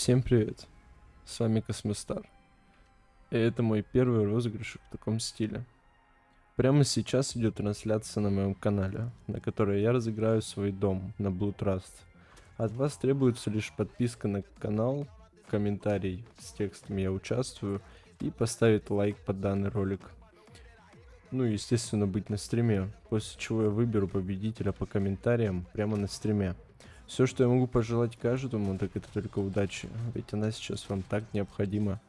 Всем привет, с вами Космостар. И это мой первый розыгрыш в таком стиле. Прямо сейчас идет трансляция на моем канале, на которой я разыграю свой дом на Blue Trust. От вас требуется лишь подписка на канал, комментарий с текстом «Я участвую» и поставить лайк под данный ролик. Ну и естественно быть на стриме, после чего я выберу победителя по комментариям прямо на стриме. Все, что я могу пожелать каждому, так это только удачи. Ведь она сейчас вам так необходима.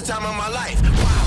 time of my life. Wow.